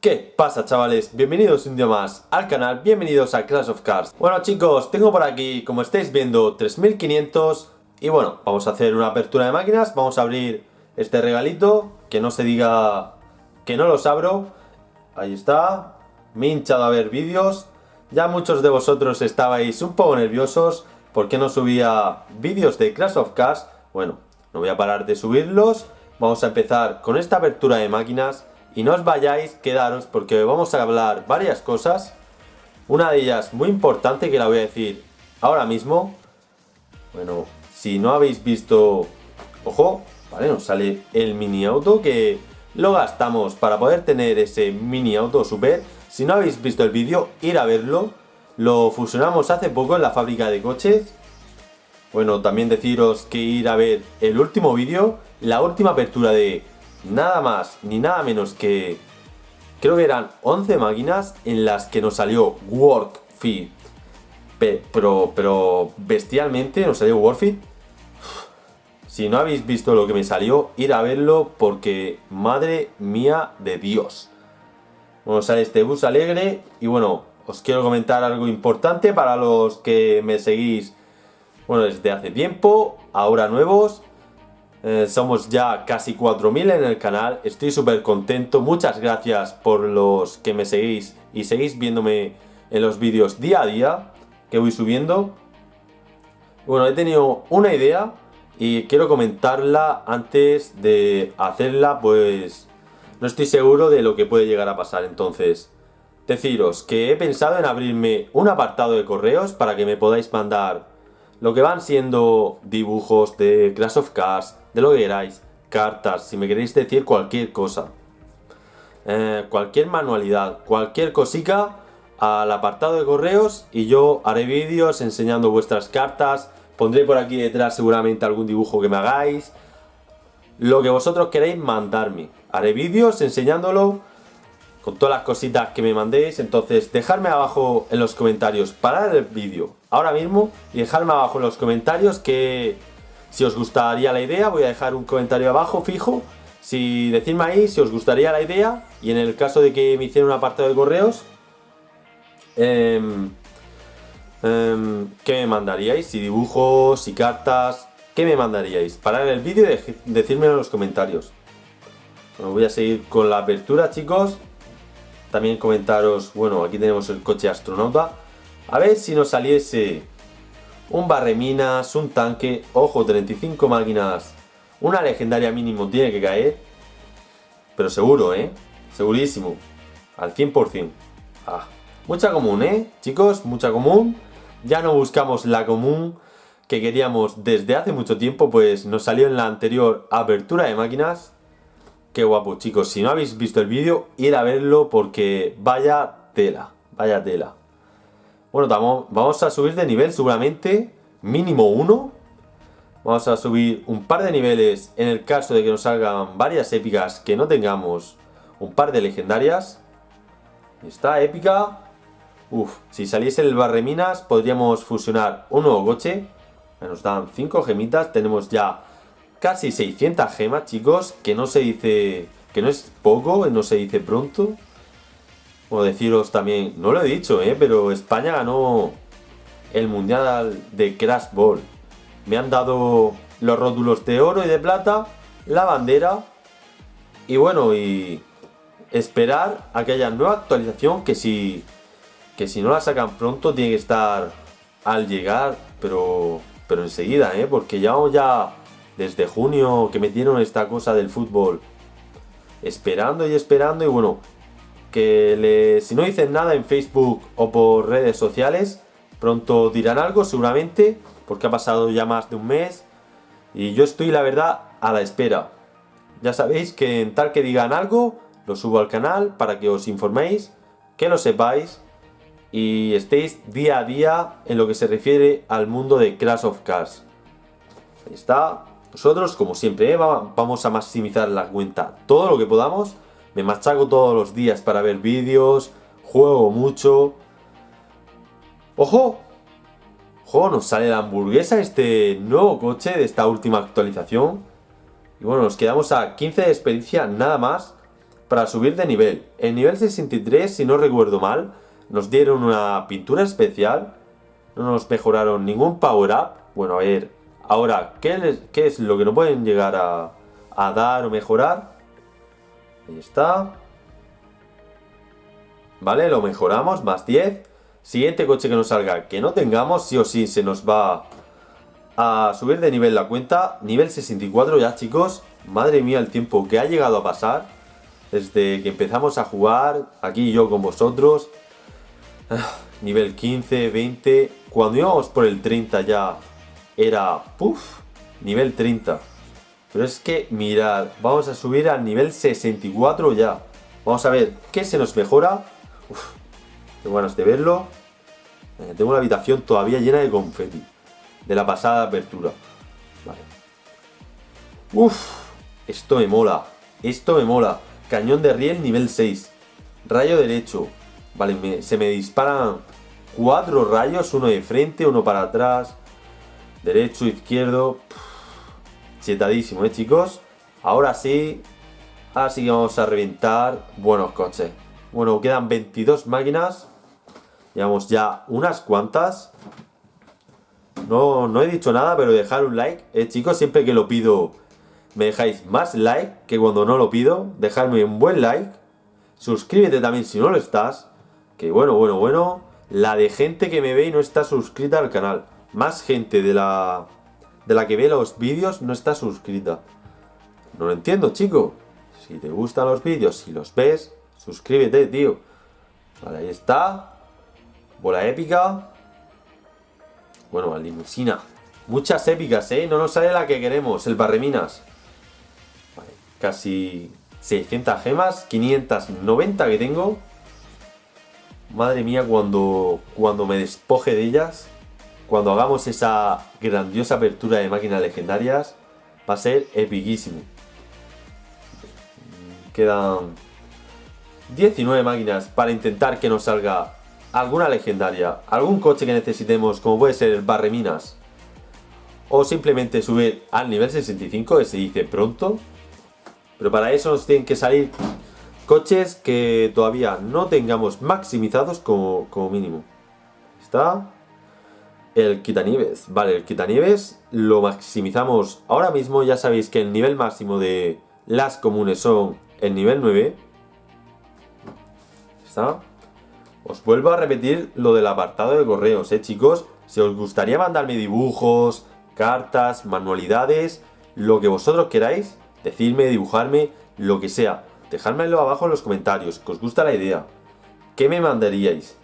¿Qué pasa chavales? Bienvenidos un día más al canal, bienvenidos a Clash of Cars Bueno chicos, tengo por aquí, como estáis viendo, 3500 Y bueno, vamos a hacer una apertura de máquinas Vamos a abrir este regalito Que no se diga que no los abro. Ahí está Me he hinchado a ver vídeos. Ya muchos de vosotros estabais un poco nerviosos Porque no subía vídeos de Clash of Cars Bueno, no voy a parar de subirlos. Vamos a empezar con esta apertura de máquinas y no os vayáis, quedaros porque vamos a hablar varias cosas. Una de ellas muy importante que la voy a decir ahora mismo. Bueno, si no habéis visto... Ojo, vale, nos sale el mini auto que lo gastamos para poder tener ese mini auto super. Si no habéis visto el vídeo, ir a verlo. Lo fusionamos hace poco en la fábrica de coches. Bueno, también deciros que ir a ver el último vídeo, la última apertura de nada más ni nada menos que creo que eran 11 máquinas en las que nos salió Workfit pero, pero bestialmente nos salió Workfit si no habéis visto lo que me salió ir a verlo porque madre mía de Dios. Bueno sale este bus alegre y bueno os quiero comentar algo importante para los que me seguís. Bueno desde hace tiempo ahora nuevos eh, somos ya casi 4.000 en el canal, estoy súper contento, muchas gracias por los que me seguís y seguís viéndome en los vídeos día a día que voy subiendo. Bueno, he tenido una idea y quiero comentarla antes de hacerla, pues no estoy seguro de lo que puede llegar a pasar. Entonces, deciros que he pensado en abrirme un apartado de correos para que me podáis mandar lo que van siendo dibujos de Crash of Cars, de lo que queráis, cartas, si me queréis decir cualquier cosa. Eh, cualquier manualidad, cualquier cosica al apartado de correos y yo haré vídeos enseñando vuestras cartas, pondré por aquí detrás seguramente algún dibujo que me hagáis, lo que vosotros queréis mandarme. Haré vídeos enseñándolo con todas las cositas que me mandéis, entonces dejadme abajo en los comentarios, parar el vídeo ahora mismo y dejadme abajo en los comentarios que si os gustaría la idea, voy a dejar un comentario abajo fijo. Si decidme ahí si os gustaría la idea y en el caso de que me hiciera un apartado de correos, eh, ¿qué me mandaríais? Si dibujos, si cartas, ¿qué me mandaríais? Parar el vídeo y decírmelo en los comentarios. Bueno, voy a seguir con la apertura, chicos. También comentaros, bueno, aquí tenemos el coche astronauta. A ver si nos saliese un barreminas, un tanque, ojo, 35 máquinas, una legendaria mínimo tiene que caer, pero seguro, ¿eh? Segurísimo, al 100%. Ah, mucha común, ¿eh? Chicos, mucha común. Ya no buscamos la común que queríamos desde hace mucho tiempo, pues nos salió en la anterior apertura de máquinas. Qué guapo, chicos. Si no habéis visto el vídeo, ir a verlo porque vaya tela, vaya tela. Bueno, vamos a subir de nivel seguramente, mínimo uno. Vamos a subir un par de niveles en el caso de que nos salgan varias épicas que no tengamos un par de legendarias. Está épica. Uf, si saliese el barreminas podríamos fusionar un nuevo coche. Nos dan 5 gemitas, tenemos ya casi 600 gemas, chicos, que no se dice... que no es poco, no se dice pronto. O deciros también, no lo he dicho, ¿eh? pero España ganó el Mundial de Crash Ball. Me han dado los rótulos de oro y de plata, la bandera y bueno, y esperar a que haya nueva actualización que si, que si no la sacan pronto tiene que estar al llegar, pero, pero enseguida, ¿eh? porque llevamos ya desde junio que metieron esta cosa del fútbol esperando y esperando y bueno, que si no dicen nada en Facebook o por redes sociales, pronto dirán algo seguramente, porque ha pasado ya más de un mes y yo estoy la verdad a la espera. Ya sabéis que en tal que digan algo, lo subo al canal para que os informéis, que lo sepáis y estéis día a día en lo que se refiere al mundo de Crash of Cars. Ahí está. Nosotros, como siempre, vamos a maximizar la cuenta todo lo que podamos me machaco todos los días para ver vídeos, juego mucho. ¡Ojo! ¡Ojo! Nos sale la hamburguesa, este nuevo coche de esta última actualización. Y bueno, nos quedamos a 15 de experiencia nada más. para subir de nivel. En nivel 63, si no recuerdo mal, nos dieron una pintura especial. No nos mejoraron ningún power up. Bueno, a ver, ahora, ¿qué, qué es lo que nos pueden llegar a, a dar o mejorar? Ahí está. Vale, lo mejoramos, más 10. Siguiente coche que nos salga que no tengamos, sí o sí se nos va a subir de nivel la cuenta. Nivel 64 ya, chicos. Madre mía el tiempo que ha llegado a pasar. Desde que empezamos a jugar, aquí yo con vosotros. Ah, nivel 15, 20. Cuando íbamos por el 30 ya era... Puff, nivel 30. Pero es que, mirad, vamos a subir al nivel 64 ya. Vamos a ver qué se nos mejora. Uf, tengo ganas de verlo. Eh, tengo una habitación todavía llena de confeti. De la pasada apertura. Vale. Uf, esto me mola. Esto me mola. Cañón de riel nivel 6. Rayo derecho. Vale, se me disparan cuatro rayos. Uno de frente, uno para atrás. Derecho, izquierdo. chetadísimo, ¿eh, chicos? Ahora sí. Así que vamos a reventar buenos coches. Bueno, quedan 22 máquinas. Llevamos ya unas cuantas. No, no he dicho nada, pero dejar un like. Eh, chicos, siempre que lo pido me dejáis más like que cuando no lo pido. Dejadme un buen like. Suscríbete también si no lo estás. Que bueno, bueno, bueno. La de gente que me ve y no está suscrita al canal. Más gente de la, de la que ve los vídeos no está suscrita. No lo entiendo, chico. Si te gustan los vídeos, si los ves, suscríbete, tío. Vale, ahí está. Bola épica. Bueno, la limusina. Muchas épicas, ¿eh? No nos sale la que queremos, el barreminas casi 600 gemas, 590 que tengo. Madre mía, cuando, cuando me despoje de ellas, cuando hagamos esa grandiosa apertura de máquinas legendarias, va a ser epiquísimo. Quedan 19 máquinas para intentar que nos salga alguna legendaria, algún coche que necesitemos, como puede ser el Barreminas, o simplemente subir al nivel 65, que se dice pronto, pero para eso nos tienen que salir coches que todavía no tengamos maximizados como, mínimo. Está el quitanieves. Vale, el quitanieves lo maximizamos ahora mismo. Ya sabéis que el nivel máximo de las comunes son el nivel 9. ¿Está? Os vuelvo a repetir lo del apartado de correos, ¿eh, chicos? Si os gustaría mandarme dibujos, cartas, manualidades, lo que vosotros queráis, Decidme, dibujarme, lo que sea. Dejádmelo abajo en los comentarios, que os gusta la idea. ¿Qué me mandaríais?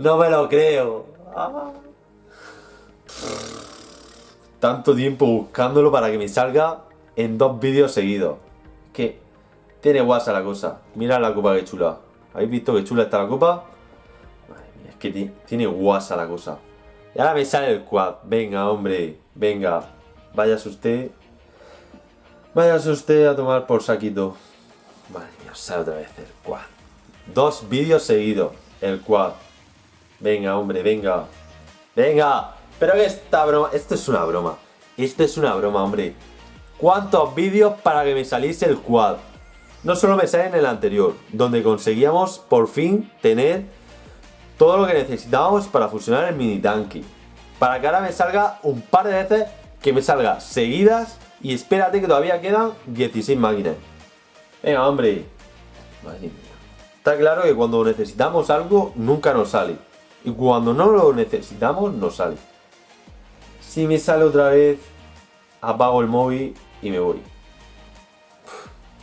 No me lo creo. Tanto tiempo buscándolo para que me salga en dos vídeos seguidos. Que tiene guasa la cosa. Mira la copa que chula. ¿Habéis visto que chula está la copa? que tiene guasa la cosa. Y ahora me sale el quad. Venga, hombre. Venga. Váyase usted. Váyase usted a tomar por saquito. Vale, mía, sale otra vez el quad. Dos vídeos seguidos. El quad. Venga, hombre, venga. Venga. Pero que esta broma... Esto es una broma. Esto es una broma, hombre. ¿Cuántos vídeos para que me saliese el quad? No solo me sale en el anterior, donde conseguíamos por fin tener todo lo que necesitábamos para fusionar el mini tanque. Para que ahora me salga un par de veces que me salga seguidas y espérate que todavía quedan 16 máquinas. Venga, hombre. Madre mía. Está claro que cuando necesitamos algo nunca nos sale. Y cuando no lo necesitamos, nos sale. Si me sale otra vez, apago el móvil y me voy.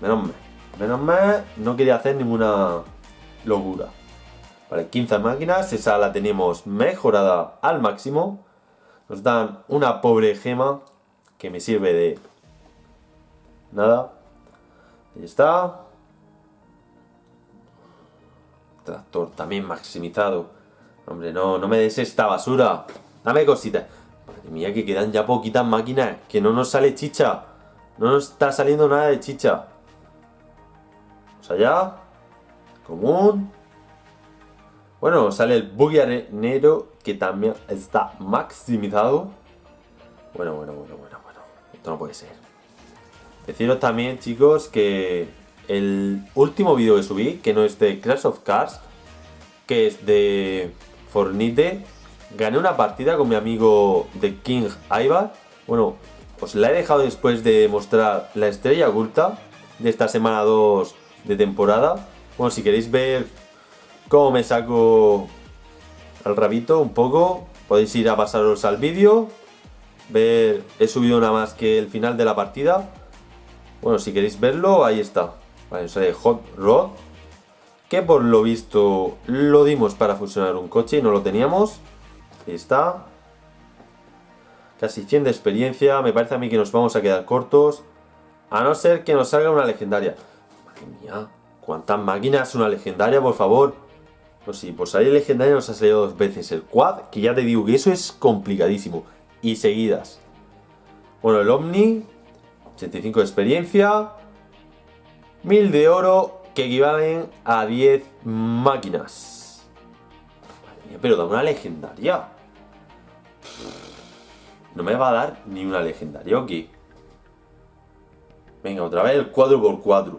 menos mal. Menos mal, no quería hacer ninguna locura. Vale, 15 máquinas, esa la tenemos mejorada al máximo. Nos dan una pobre gema que me sirve de nada. Ahí está. Tractor también maximizado. Hombre, no, no me des esta basura. Dame cositas. Madre mía, que quedan ya poquitas máquinas. Que no nos sale chicha. No nos está saliendo nada de chicha. Vamos allá. Común. Bueno, sale el buggy negro que también está maximizado. Bueno, bueno, bueno, bueno, bueno. Esto no puede ser. Deciros también, chicos, que el último vídeo que subí, que no es de Crash of Cars, que es de Fornite, gané una partida con mi amigo de King Ivar. Bueno, os la he dejado después de mostrar la estrella oculta de esta semana 2 de temporada. Bueno, si queréis ver cómo me saco el rabito un poco, podéis ir a pasaros al vídeo. Ver, he subido nada más que el final de la partida. Bueno, si queréis verlo, ahí está. Vale, sale Hot Rod. Que por lo visto lo dimos para fusionar un coche y no lo teníamos. Ahí está. Casi 100 de experiencia. Me parece a mí que nos vamos a quedar cortos. A no ser que nos salga una legendaria. Madre mía. ¿Cuántas máquinas? Una legendaria, por favor. Pues sí, por salir legendaria nos ha salido dos veces el quad. Que ya te digo que eso es complicadísimo. Y seguidas. Bueno, el Omni. 85 de experiencia. 1000 de oro. Que equivalen a 10 máquinas. Madre mía, pero da una legendaria. No me va a dar ni una legendaria, ¿ok? Venga, otra vez el 4x4.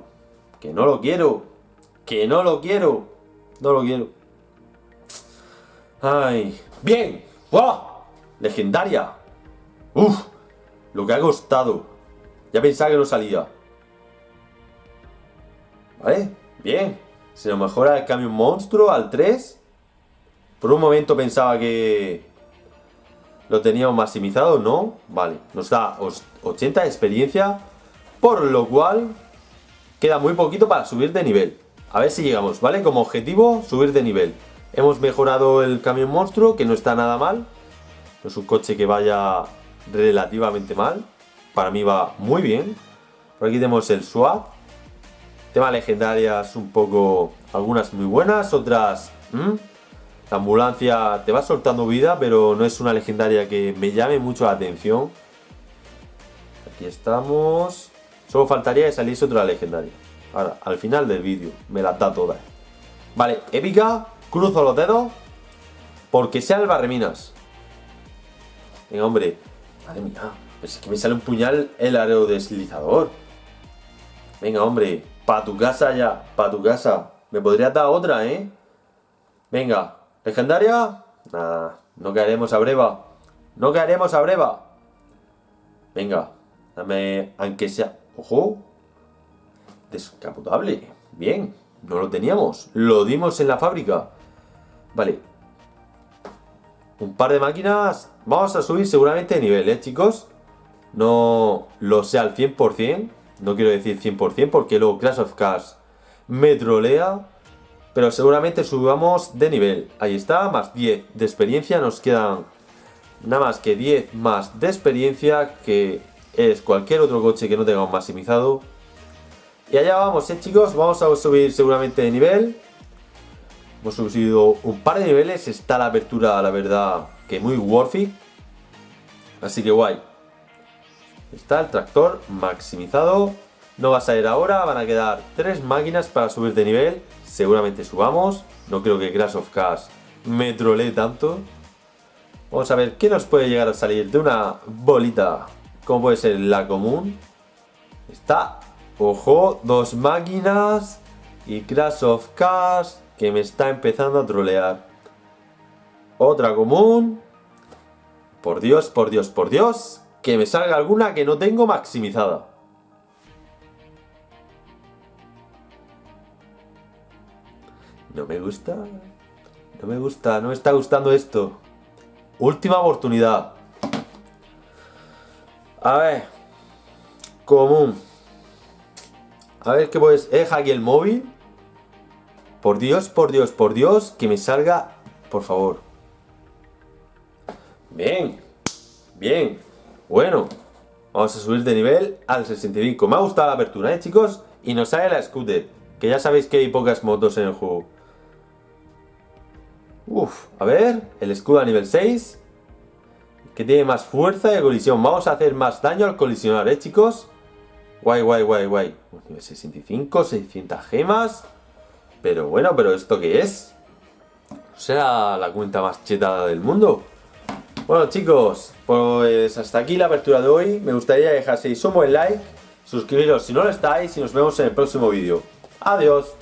Que no lo quiero. Que no lo quiero. No lo quiero. Ay. ¡Bien! ¡Wow! Legendaria. Uf. Lo que ha costado. Ya pensaba que no salía. ¿Vale? Bien. Se nos mejora el cambio monstruo al 3. Por un momento pensaba que lo teníamos maximizado, ¿no? Vale, nos da 80 de experiencia, por lo cual queda muy poquito para subir de nivel. A ver si llegamos, ¿vale? Como objetivo, subir de nivel. Hemos mejorado el camión monstruo, que no está nada mal. No es un coche que vaya relativamente mal. Para mí va muy bien. Por aquí tenemos el SWAT. Tema legendarias un poco... Algunas muy buenas, otras... La ambulancia te va soltando vida, pero no es una legendaria que me llame mucho la atención. Aquí estamos. Solo faltaría que saliese otra legendaria. Ahora, al final del vídeo, me las da todas. Vale, épica, cruzo los dedos. Porque sea el barreminas. Venga, hombre. Madre mía, es que me sale un puñal el aerodeslizador. Venga, hombre, pa' tu casa ya, pa' tu casa. Me podría dar otra, ¿eh? Venga, ¿Legendaria? Nada, no caeremos a breva. No caeremos a breva. Venga, dame, aunque sea... ¡Ojo! Descapotable. Bien, no lo teníamos. Lo dimos en la fábrica. Vale. Un par de máquinas. Vamos a subir seguramente de nivel, ¿eh, chicos? No lo sé al 100%. No quiero decir 100% porque luego Clash of Cars me trolea. Pero seguramente subamos de nivel. Ahí está, más 10 de experiencia. Nos quedan nada más que 10 más de experiencia, que es cualquier otro coche que no tengamos maximizado. Y allá vamos, eh chicos, vamos a subir seguramente de nivel. Hemos subido un par de niveles, está la apertura, la verdad, que muy worth it. Así que guay. Está el tractor maximizado. No va a salir ahora, van a quedar tres máquinas para subir de nivel seguramente subamos. No creo que Crash of Cars me trolee tanto. Vamos a ver qué nos puede llegar a salir de una bolita, como puede ser la común. Está, ojo, dos máquinas y Crash of Cars que me está empezando a trolear. Otra común. Por Dios, por Dios, por Dios, que me salga alguna que no tengo maximizada. No me gusta. No me gusta, no me está gustando esto. Última oportunidad. A ver. Común. A ver qué puedes. Eh, aquí el móvil. Por Dios, por Dios, por Dios, que me salga. Por favor. Bien. Bien. Bueno. Vamos a subir de nivel al 65. Me ha gustado la apertura, ¿eh, chicos? Y nos sale la scooter. Que ya sabéis que hay pocas motos en el juego. Uf, a ver, el escudo a nivel 6. Que tiene más fuerza de colisión. Vamos a hacer más daño al colisionar, ¿eh, chicos? Guay, guay, guay, guay. Nivel 65, 600 gemas. Pero bueno, ¿pero esto qué es? ¿Será la cuenta más chetada del mundo? Bueno chicos, pues hasta aquí la apertura de hoy. Me gustaría dejaseis un buen like, suscribiros si no lo estáis y nos vemos en el próximo vídeo. Adiós.